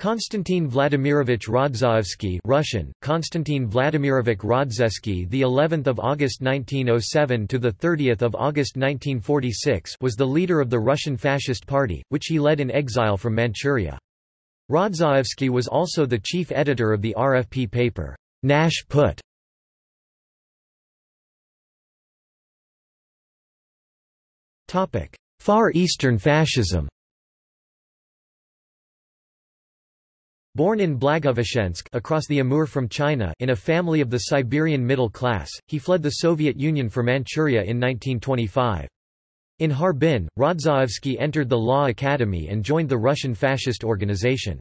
Konstantin Vladimirovich Rodzaevsky Russian Konstantin Vladimirovich Rodzeski the 11th of August 1907 to the 30th of August 1946 was the leader of the Russian Fascist Party which he led in exile from Manchuria. Rodzaevsky was also the chief editor of the RFP paper Nash Put. Far Eastern Fascism Born in Blagoveshchensk across the Amur from China in a family of the Siberian middle class, he fled the Soviet Union for Manchuria in 1925. In Harbin, Rodzaevsky entered the Law Academy and joined the Russian fascist organization.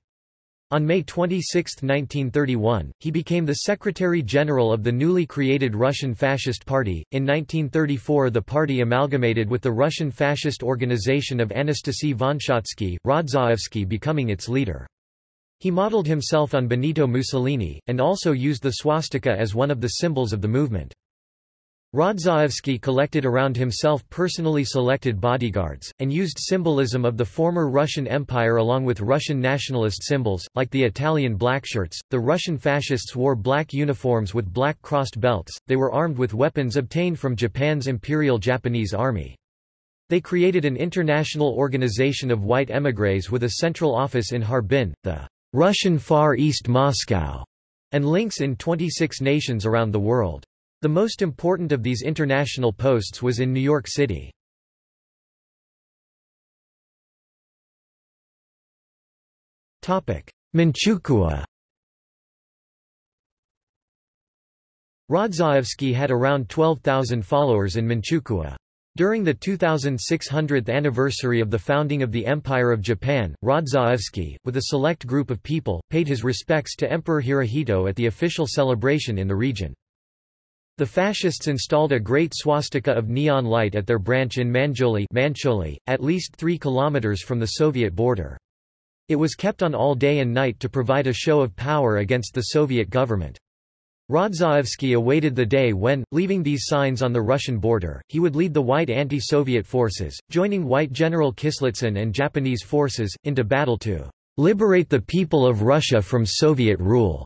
On May 26, 1931, he became the Secretary-General of the newly created Russian Fascist Party. In 1934 the party amalgamated with the Russian fascist organization of Anastasy Vonsiatsky, Rodzaevsky becoming its leader. He modeled himself on Benito Mussolini, and also used the swastika as one of the symbols of the movement. Rodzaevsky collected around himself personally selected bodyguards, and used symbolism of the former Russian Empire along with Russian nationalist symbols, like the Italian blackshirts. The Russian fascists wore black uniforms with black crossed belts, they were armed with weapons obtained from Japan's Imperial Japanese Army. They created an international organization of white émigrés with a central office in Harbin, the Russian Far East Moscow, and links in 26 nations around the world. The most important of these international posts was in New York City. Manchukuo Rodzaevsky had around 12,000 followers in Manchukuo. During the 2600th anniversary of the founding of the Empire of Japan, Rodzaevsky, with a select group of people, paid his respects to Emperor Hirohito at the official celebration in the region. The fascists installed a great swastika of neon light at their branch in Manzhouli Manchuli, at least three kilometers from the Soviet border. It was kept on all day and night to provide a show of power against the Soviet government. Rodzaevsky awaited the day when, leaving these signs on the Russian border, he would lead the white anti-Soviet forces, joining white General Kislitsyn and Japanese forces, into battle to liberate the people of Russia from Soviet rule.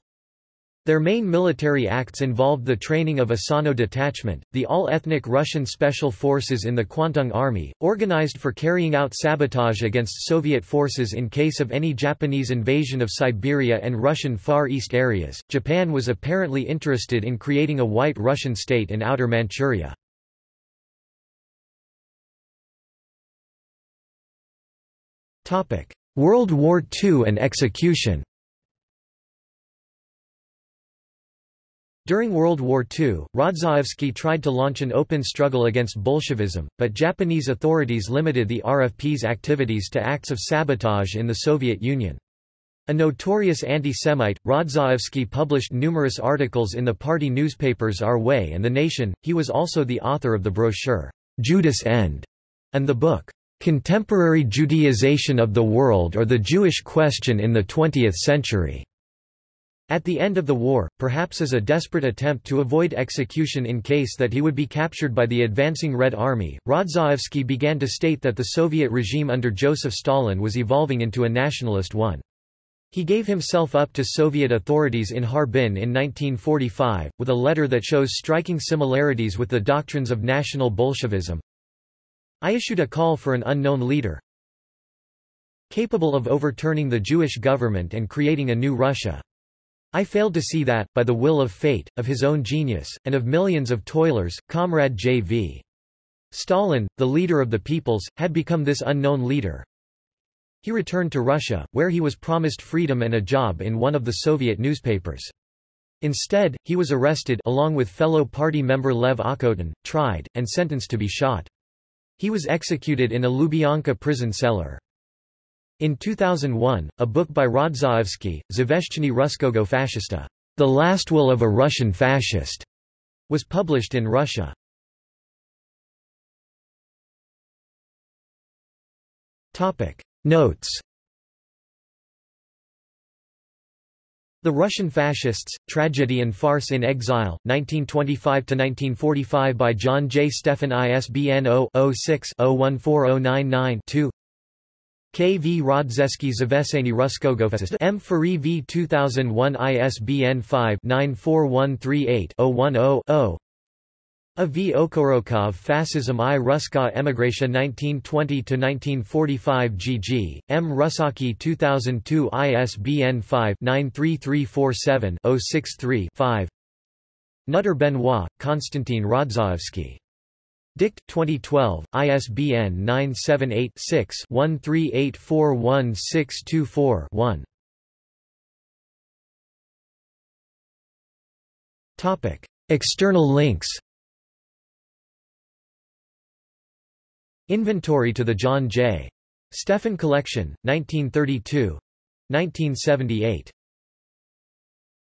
Their main military acts involved the training of Asano Detachment, the all-ethnic Russian special forces in the Kwantung Army, organized for carrying out sabotage against Soviet forces in case of any Japanese invasion of Siberia and Russian Far East areas. Japan was apparently interested in creating a white Russian state in Outer Manchuria. World War II and execution During World War II, Rodzaevsky tried to launch an open struggle against Bolshevism, but Japanese authorities limited the RFP's activities to acts of sabotage in the Soviet Union. A notorious anti-Semite, Rodzaevsky published numerous articles in the party newspapers Our Way and The Nation. He was also the author of the brochure, Judas End, and the book, Contemporary Judaization of the World or the Jewish Question in the Twentieth Century. At the end of the war, perhaps as a desperate attempt to avoid execution in case that he would be captured by the advancing Red Army, Rodzaevsky began to state that the Soviet regime under Joseph Stalin was evolving into a nationalist one. He gave himself up to Soviet authorities in Harbin in 1945, with a letter that shows striking similarities with the doctrines of National Bolshevism. I issued a call for an unknown leader, capable of overturning the Jewish government and creating a new Russia. I failed to see that, by the will of fate, of his own genius, and of millions of toilers, Comrade J.V. Stalin, the leader of the peoples, had become this unknown leader. He returned to Russia, where he was promised freedom and a job in one of the Soviet newspapers. Instead, he was arrested along with fellow party member Lev Okhotin, tried, and sentenced to be shot. He was executed in a Lubyanka prison cellar. In 2001, a book by Rodzaevsky, Zaveshcheny Ruskogo Fascista, The Last Will of a Russian Fascist, was published in Russia. Topic. Notes The Russian Fascists, Tragedy and Farce in Exile, 1925–1945 by John J. Stephan ISBN 0-06-014099-2 K. V. Rodzeski Zaveseni Ruskogofest M. Fari V. 2001 ISBN 5-94138-010-0 A. V. Okorokov Fascism I Ruska Emigration 1920–1945 GG, M. Rusaki 2002 ISBN 5-93347-063-5 Nutter Benoit, Konstantin Rodzaevsky Dict. 2012 ISBN 978-6-13841624-1 Topic. External links Inventory to the John J. Stephan Collection 1932 1978